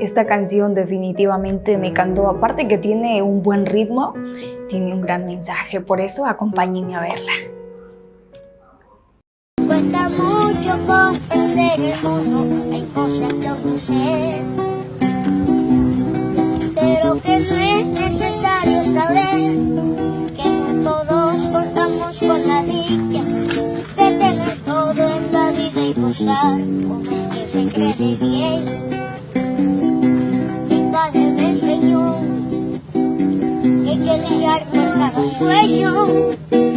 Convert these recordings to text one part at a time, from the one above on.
Esta canción definitivamente me encantó, aparte que tiene un buen ritmo, tiene un gran mensaje, por eso acompáñenme a verla. Cuesta mucho comprender el mundo, hay cosas que aún sé, pero que no es necesario saber que no todos contamos con la dicha de tener todo en la vida y gozar como que se cree bien. Que hay que brillar por cada sueño, que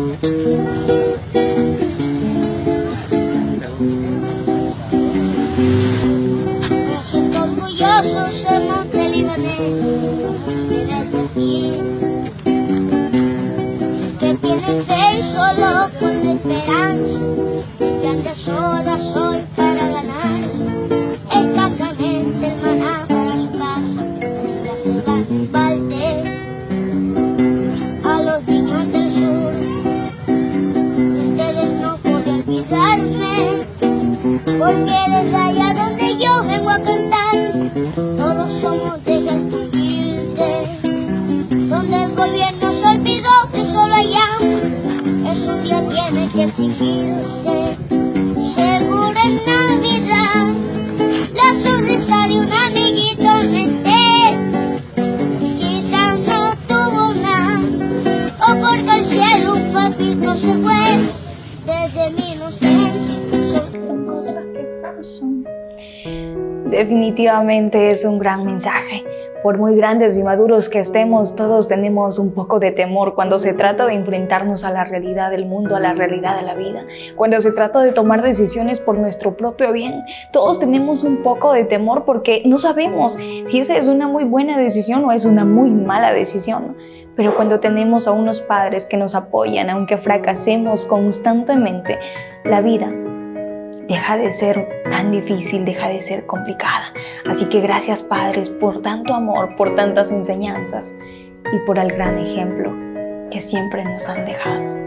Me siento orgulloso de ser montelibanés, excelente aquí, que tiene fe y solo con la esperanza, que ande sola Porque desde allá donde yo vengo a cantar, todos somos de humilde. Donde el gobierno se olvidó que solo hambre, eso un día tiene que extinguirse. Definitivamente es un gran mensaje. Por muy grandes y maduros que estemos, todos tenemos un poco de temor cuando se trata de enfrentarnos a la realidad del mundo, a la realidad de la vida. Cuando se trata de tomar decisiones por nuestro propio bien, todos tenemos un poco de temor porque no sabemos si esa es una muy buena decisión o es una muy mala decisión. Pero cuando tenemos a unos padres que nos apoyan, aunque fracasemos constantemente, la vida deja de ser tan difícil, deja de ser complicada. Así que gracias padres por tanto amor, por tantas enseñanzas y por el gran ejemplo que siempre nos han dejado.